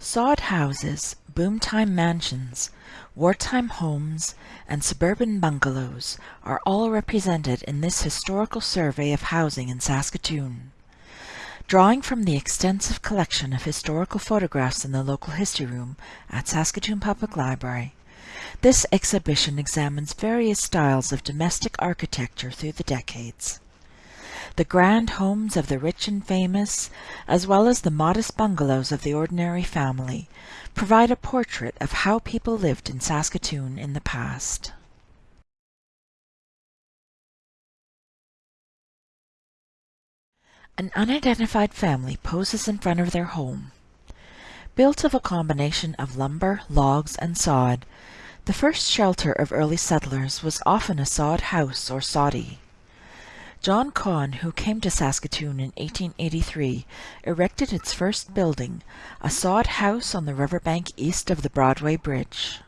Sod houses, boomtime mansions, wartime homes, and suburban bungalows are all represented in this historical survey of housing in Saskatoon. Drawing from the extensive collection of historical photographs in the local history room at Saskatoon Public Library, this exhibition examines various styles of domestic architecture through the decades the grand homes of the rich and famous, as well as the modest bungalows of the ordinary family, provide a portrait of how people lived in Saskatoon in the past. An unidentified family poses in front of their home. Built of a combination of lumber, logs, and sod, the first shelter of early settlers was often a sod house or soddy. John Conn, who came to Saskatoon in 1883, erected its first building, a sod house on the riverbank east of the Broadway Bridge.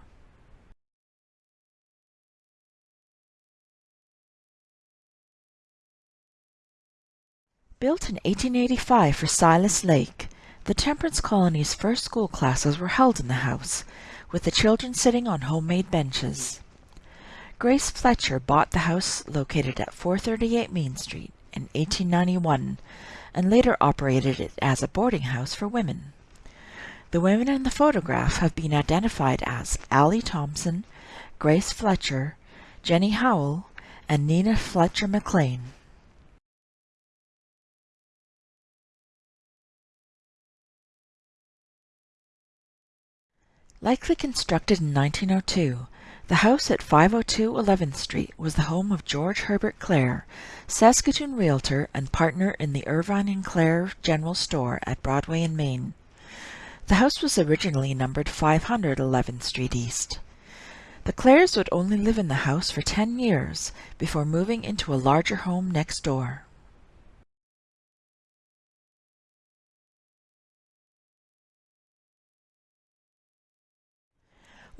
Built in 1885 for Silas Lake, the Temperance Colony's first school classes were held in the house, with the children sitting on homemade benches. Grace Fletcher bought the house located at 438 Main Street in 1891 and later operated it as a boarding house for women. The women in the photograph have been identified as Allie Thompson, Grace Fletcher, Jenny Howell, and Nina Fletcher McLean. Likely constructed in 1902, the house at 502 11th Street was the home of George Herbert Clare, Saskatoon realtor and partner in the Irvine and Clare General Store at Broadway and Main. The house was originally numbered 500 11th Street East. The Clares would only live in the house for 10 years before moving into a larger home next door.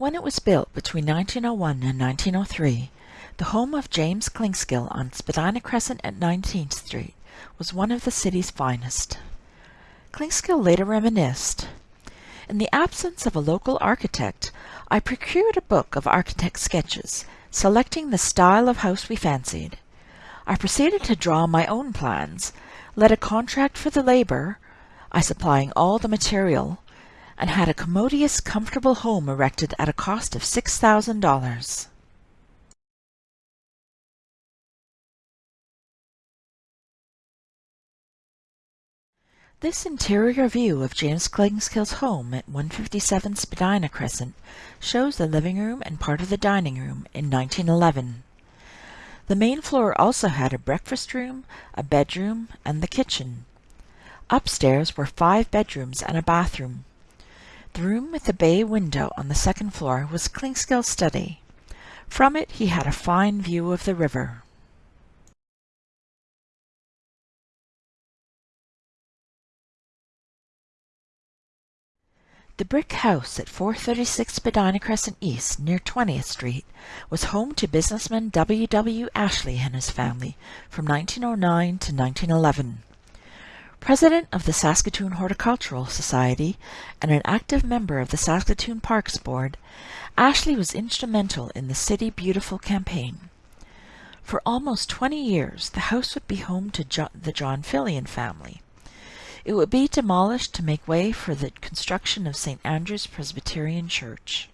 When it was built between 1901 and 1903, the home of James Clinkskill on Spadina Crescent at 19th Street was one of the city's finest. Clinkskill later reminisced, In the absence of a local architect, I procured a book of architect sketches, selecting the style of house we fancied. I proceeded to draw my own plans, let a contract for the labor, I supplying all the material, and had a commodious, comfortable home erected at a cost of $6,000. This interior view of James Clinkskill's home at 157 Spadina Crescent shows the living room and part of the dining room in 1911. The main floor also had a breakfast room, a bedroom, and the kitchen. Upstairs were five bedrooms and a bathroom. The room with the bay window on the second floor was Clinkskill's study. From it he had a fine view of the river. The brick house at 436 Spadina Crescent East, near 20th Street, was home to businessman W. W. Ashley and his family from 1909 to 1911. President of the Saskatoon Horticultural Society and an active member of the Saskatoon Parks Board, Ashley was instrumental in the City Beautiful campaign. For almost 20 years, the house would be home to jo the John Fillion family. It would be demolished to make way for the construction of St. Andrew's Presbyterian Church.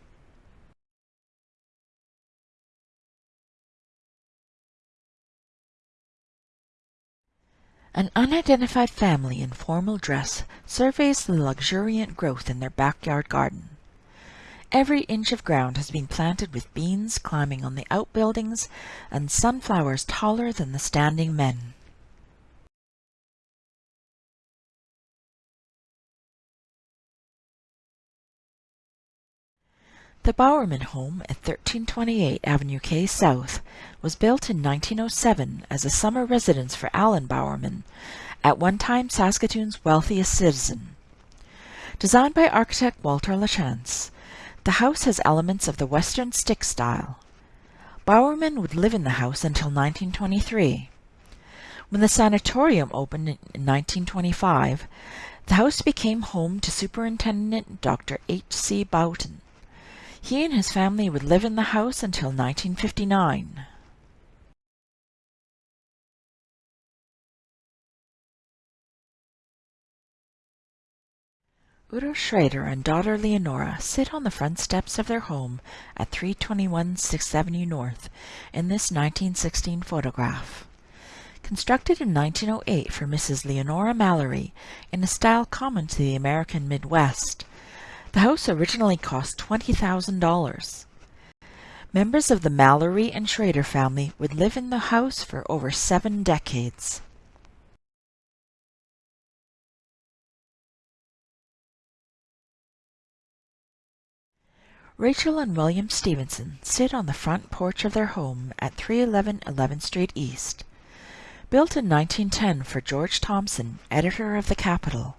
An unidentified family in formal dress surveys the luxuriant growth in their backyard garden. Every inch of ground has been planted with beans climbing on the outbuildings and sunflowers taller than the standing men. The Bowerman home at 1328 Avenue K South was built in 1907 as a summer residence for Allen Bowerman, at one time Saskatoon's wealthiest citizen. Designed by architect Walter Lachance, the house has elements of the Western stick style. Bowerman would live in the house until 1923. When the sanatorium opened in 1925, The house became home to Superintendent Dr. H. C. Boughton. He and his family would live in the house until 1959. Udo Schrader and daughter Leonora sit on the front steps of their home at 321 6th Avenue North in this 1916 photograph. Constructed in 1908 for Mrs. Leonora Mallory in a style common to the American Midwest, the house originally cost $20,000. Members of the Mallory and Schrader family would live in the house for over seven decades. Rachel and William Stevenson sit on the front porch of their home at 311 11th Street East. Built in 1910 for George Thompson, editor of the Capital,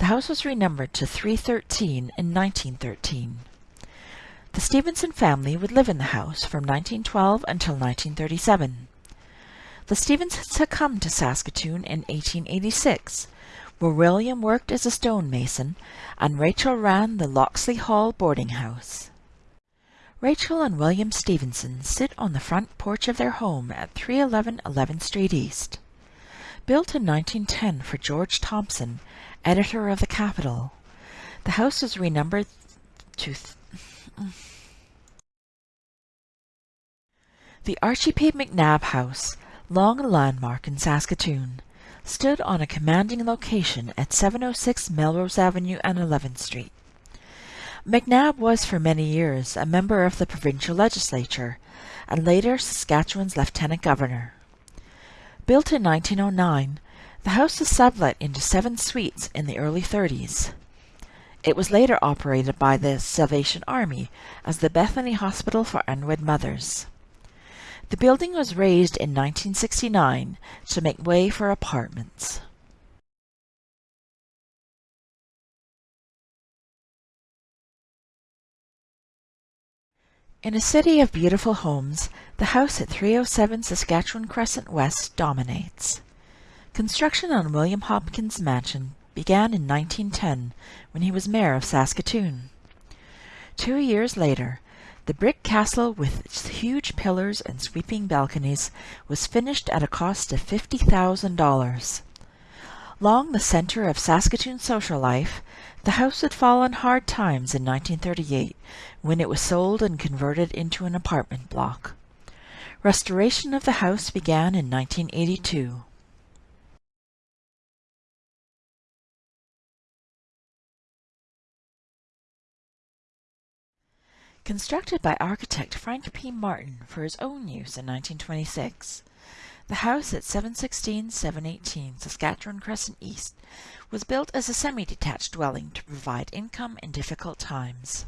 the house was renumbered to 313 in 1913. The Stevenson family would live in the house from 1912 until 1937. The Stevensons had come to Saskatoon in 1886, where William worked as a stonemason and Rachel ran the Locksley Hall boarding house. Rachel and William Stevenson sit on the front porch of their home at 311 11th Street East. Built in 1910 for George Thompson, editor of the Capital, the house was renumbered to the Archie P. McNab House, long a landmark in Saskatoon, stood on a commanding location at 706 Melrose Avenue and 11th Street. McNab was for many years a member of the provincial legislature and later Saskatchewan's lieutenant governor. Built in 1909, the house was sublet into seven suites in the early 30s. It was later operated by the Salvation Army as the Bethany Hospital for Unwed Mothers. The building was razed in 1969 to make way for apartments. In a city of beautiful homes, the house at 307 Saskatchewan Crescent West dominates. Construction on William Hopkins Mansion began in 1910 when he was mayor of Saskatoon. Two years later, the brick castle with its huge pillars and sweeping balconies was finished at a cost of $50,000. Long the center of Saskatoon social life, the house had fallen hard times in 1938 when it was sold and converted into an apartment block. Restoration of the house began in 1982. Constructed by architect Frank P. Martin for his own use in 1926, the house at 716-718 Saskatchewan Crescent East was built as a semi-detached dwelling to provide income in difficult times.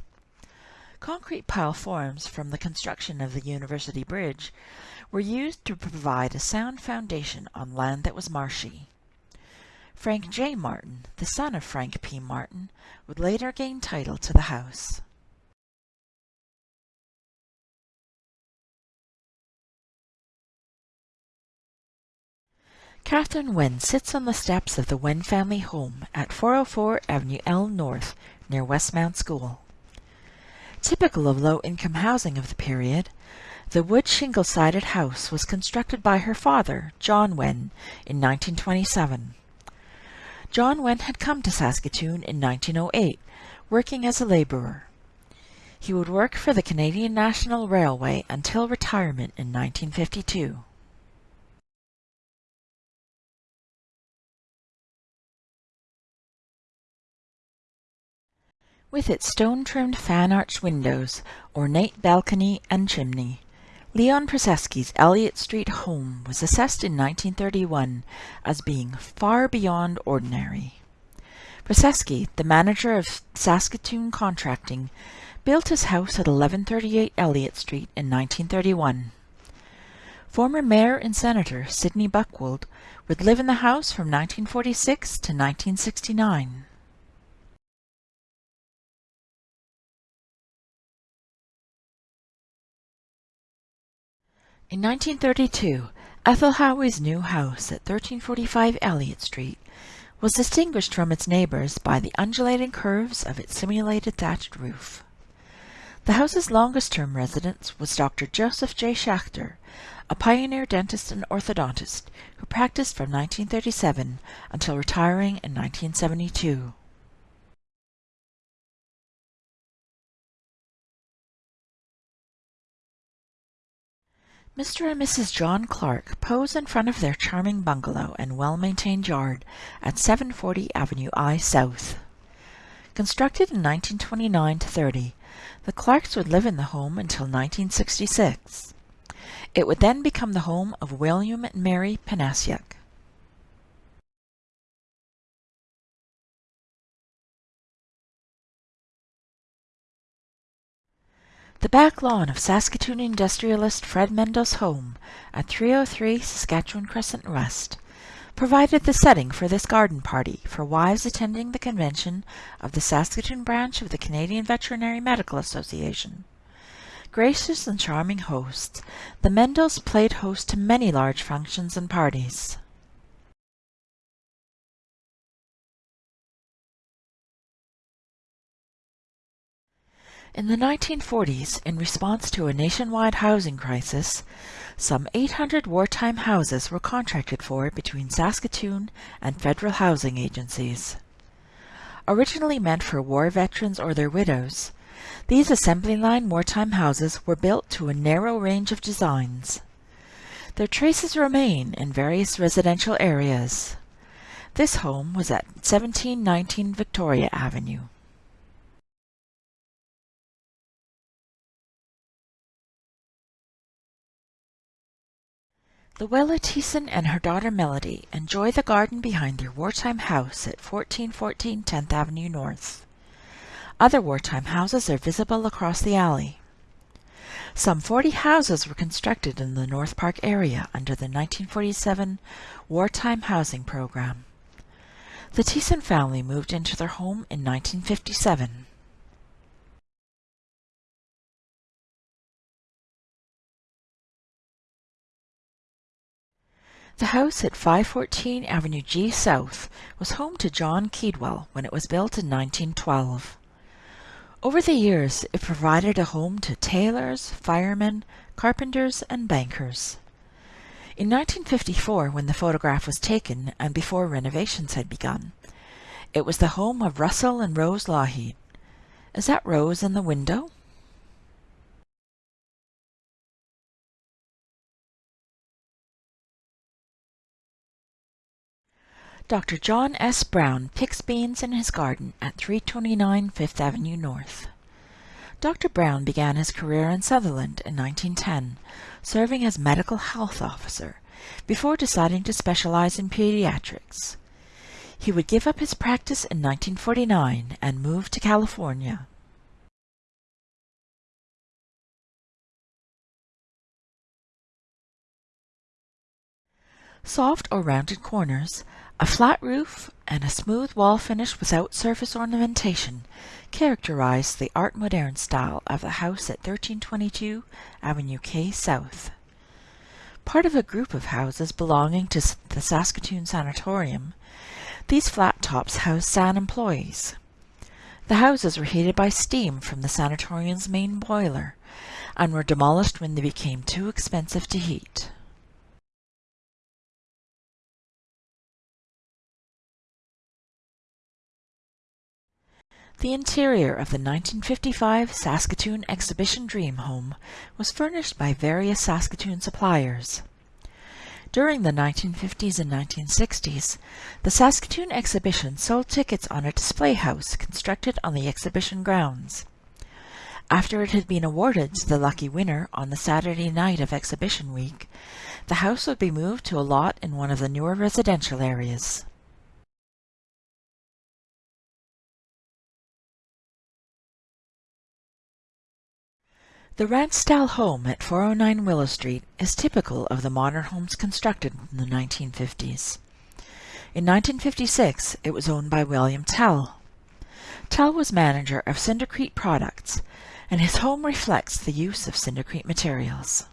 Concrete pile forms from the construction of the University Bridge were used to provide a sound foundation on land that was marshy. Frank J. Martin, the son of Frank P. Martin, would later gain title to the house. Catherine Wen sits on the steps of the Wen family home at 404 Avenue L North near Westmount School. Typical of low-income housing of the period, the wood shingle-sided house was constructed by her father, John Wen, in 1927. John Wen had come to Saskatoon in 1908, working as a laborer. He would work for the Canadian National Railway until retirement in 1952. With its stone-trimmed fan-arched windows, ornate balcony and chimney, Leon Przeski's Elliott Street home was assessed in 1931 as being far beyond ordinary. Przeski, the manager of Saskatoon Contracting, built his house at 1138 Elliott Street in 1931. Former Mayor and Senator Sidney Buckwold would live in the house from 1946 to 1969. In 1932, Ethel Howey's new house at 1345 Elliott Street was distinguished from its neighbors by the undulating curves of its simulated thatched roof. The house's longest-term resident was Dr. Joseph J. Schachter, a pioneer dentist and orthodontist who practiced from 1937 until retiring in 1972. Mr. and Mrs. John Clark pose in front of their charming bungalow and well-maintained yard at 740 Avenue I South. Constructed in 1929-30, the Clarks would live in the home until 1966. It would then become the home of William and Mary Panasiuk. The back lawn of Saskatoon industrialist Fred Mendel's home at 303 Saskatchewan Crescent West provided the setting for this garden party for wives attending the convention of the Saskatoon branch of the Canadian Veterinary Medical Association. Gracious and charming hosts, the Mendels played host to many large functions and parties. In the 1940s, in response to a nationwide housing crisis, some 800 wartime houses were contracted for between Saskatoon and federal housing agencies. Originally meant for war veterans or their widows, these assembly line wartime houses were built to a narrow range of designs. Their traces remain in various residential areas. This home was at 1719 Victoria Avenue. Luella Thiessen and her daughter Melody enjoy the garden behind their wartime house at 1414 10th Avenue North. Other wartime houses are visible across the alley. Some 40 houses were constructed in the North Park area under the 1947 Wartime Housing Program. The Thiessen family moved into their home in 1957. The house at 514 Avenue G South was home to John Keedwell when it was built in 1912. Over the years, it provided a home to tailors, firemen, carpenters, and bankers. In 1954, when the photograph was taken and before renovations had begun, it was the home of Russell and Rose Lougheed. Is that Rose in the window? Dr. John S. Brown picks beans in his garden at 329 Fifth Avenue North. Dr. Brown began his career in Sutherland in 1910, serving as medical health officer, before deciding to specialize in pediatrics. He would give up his practice in 1949 and move to California. Soft or rounded corners, a flat roof and a smooth wall finish without surface ornamentation characterize the Art Moderne style of the house at 1322 Avenue K South. Part of a group of houses belonging to the Saskatoon Sanatorium, these flat tops housed SAN employees. The houses were heated by steam from the sanatorium's main boiler and were demolished when they became too expensive to heat. The interior of the 1955 Saskatoon Exhibition Dream Home was furnished by various Saskatoon suppliers. During the 1950s and 1960s, the Saskatoon Exhibition sold tickets on a display house constructed on the exhibition grounds. After it had been awarded to the lucky winner on the Saturday night of exhibition week, the house would be moved to a lot in one of the newer residential areas. The ranch-style home at 409 Willow Street is typical of the modern homes constructed in the 1950s. In 1956, it was owned by William Tell. Tell was manager of Cindercrete Products, and his home reflects the use of Cindercrete materials.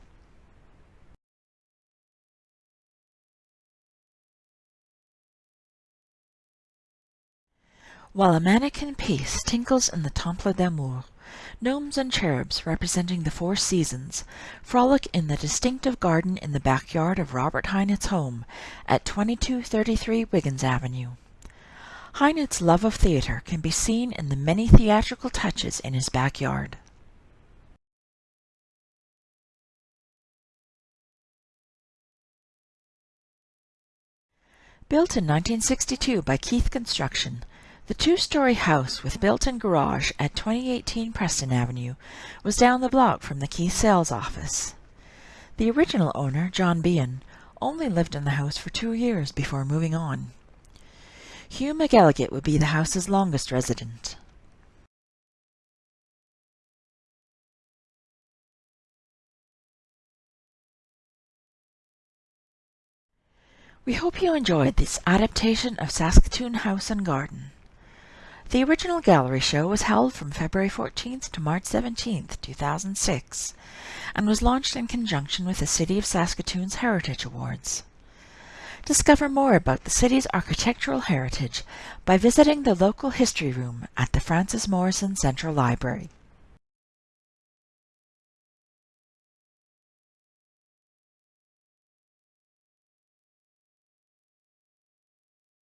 While a Manneken Pis tinkles in the Temple d'Amour, gnomes and cherubs representing the four seasons frolic in the distinctive garden in the backyard of Robert Heinit's home at 2233 Wiggins Avenue. Heinit's love of theater can be seen in the many theatrical touches in his backyard. Built in 1962 by Keith Construction, the two-story house with built-in garage at 2018 Preston Avenue was down the block from the Key sales office. The original owner, John Behan, only lived in the house for two years before moving on. Hugh McElligott would be the house's longest resident. We hope you enjoyed this adaptation of Saskatoon House and Garden. The original gallery show was held from February 14th to March 17th, 2006, and was launched in conjunction with the City of Saskatoon's Heritage Awards. Discover more about the city's architectural heritage by visiting the local history room at the Frances Morrison Central Library.